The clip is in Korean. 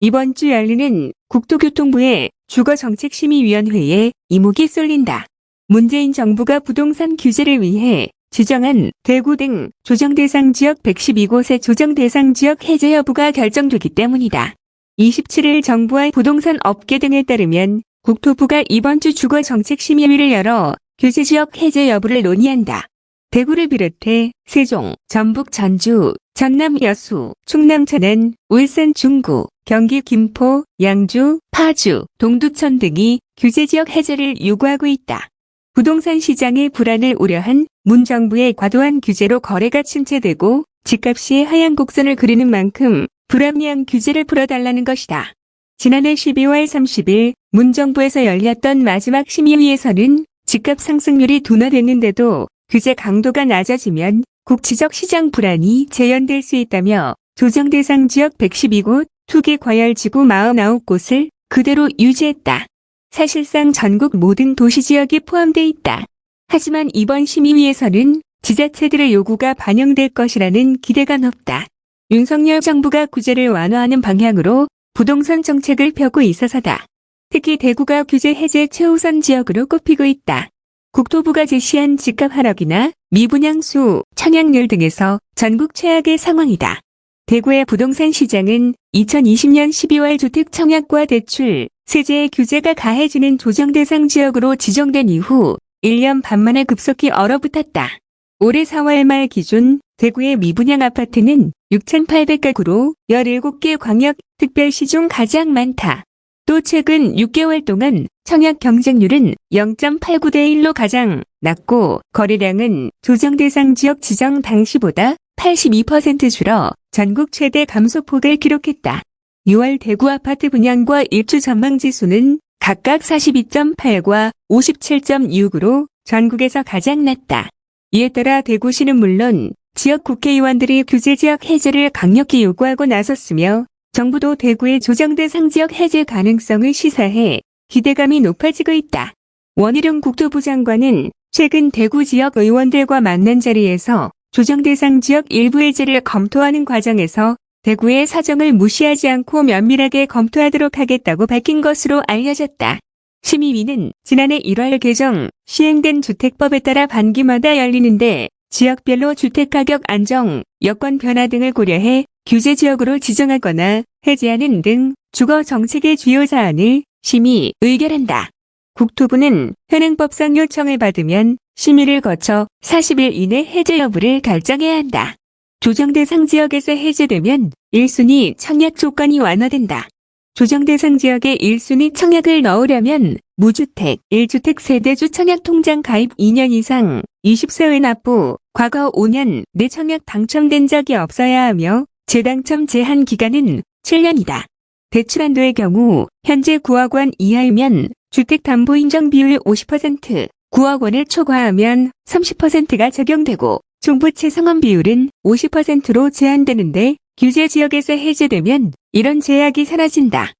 이번 주 열리는 국토교통부의 주거정책심의위원회에 이목이 쏠린다. 문재인 정부가 부동산 규제를 위해 지정한 대구 등 조정대상 지역 112곳의 조정대상 지역 해제 여부가 결정되기 때문이다. 27일 정부와 부동산 업계 등에 따르면 국토부가 이번 주 주거정책심의위를 열어 규제지역 해제 여부를 논의한다. 대구를 비롯해 세종, 전북 전주, 전남 여수, 충남 천안, 울산 중구, 경기 김포, 양주, 파주, 동두천 등이 규제지역 해제를 요구하고 있다. 부동산 시장의 불안을 우려한 문 정부의 과도한 규제로 거래가 침체되고 집값이 하향 곡선을 그리는 만큼 불합리한 규제를 풀어달라는 것이다. 지난해 12월 30일 문 정부에서 열렸던 마지막 심의위에서는 집값 상승률이 둔화됐는데도 규제 강도가 낮아지면 국지적 시장 불안이 재현될 수 있다며 조정 대상 지역 112곳, 투기 과열지구 49곳을 그대로 유지했다. 사실상 전국 모든 도시 지역이 포함돼 있다. 하지만 이번 심의위에서는 지자체들의 요구가 반영될 것이라는 기대가 높다. 윤석열 정부가 구제를 완화하는 방향으로 부동산 정책을 펴고 있어서다. 특히 대구가 규제 해제 최우선 지역으로 꼽히고 있다. 국토부가 제시한 집값 하락이나 미분양수, 청약률 등에서 전국 최악의 상황이다. 대구의 부동산 시장은 2020년 12월 주택 청약과 대출, 세제의 규제가 가해지는 조정 대상 지역으로 지정된 이후 1년 반 만에 급속히 얼어붙었다. 올해 4월 말 기준 대구의 미분양 아파트는 6,800가구로 17개 광역 특별시 중 가장 많다. 또 최근 6개월 동안 청약 경쟁률은 0.89대 1로 가장 낮고 거래량은 조정 대상 지역 지정 당시보다 82% 줄어 전국 최대 감소폭을 기록했다. 6월 대구 아파트 분양과 입주 전망 지수는 각각 42.8과 57.6으로 전국에서 가장 낮다. 이에 따라 대구시는 물론 지역 국회의원들이 규제 지역 해제를 강력히 요구하고 나섰으며 정부도 대구의 조정대상 지역 해제 가능성을 시사해 기대감이 높아지고 있다. 원희룡 국토부 장관은 최근 대구 지역 의원들과 만난 자리에서 조정 대상 지역 일부 해제를 검토하는 과정에서 대구의 사정을 무시하지 않고 면밀하게 검토하도록 하겠다고 밝힌 것으로 알려졌다. 심의위는 지난해 1월 개정 시행된 주택법에 따라 반기마다 열리는데 지역별로 주택가격 안정, 여건 변화 등을 고려해 규제 지역으로 지정하거나 해제하는 등 주거 정책의 주요 사안을 심의 의결한다. 국토부는 현행법상 요청을 받으면 심의를 거쳐 40일 이내 해제 여부를 결정해야 한다. 조정 대상 지역에서 해제되면 1순위 청약 조건이 완화된다. 조정 대상 지역에 1순위 청약을 넣으려면 무주택, 1주택 세대주 청약 통장 가입 2년 이상, 20세의 납부, 과거 5년 내 청약 당첨된 적이 없어야 하며 재당첨 제한 기간은 7년이다. 대출 한도의 경우 현재 9억 원 이하이면 주택담보인정 비율 50%, 9억 원을 초과하면 30%가 적용되고 종부채 상환 비율은 50%로 제한되는데 규제 지역에서 해제되면 이런 제약이 사라진다.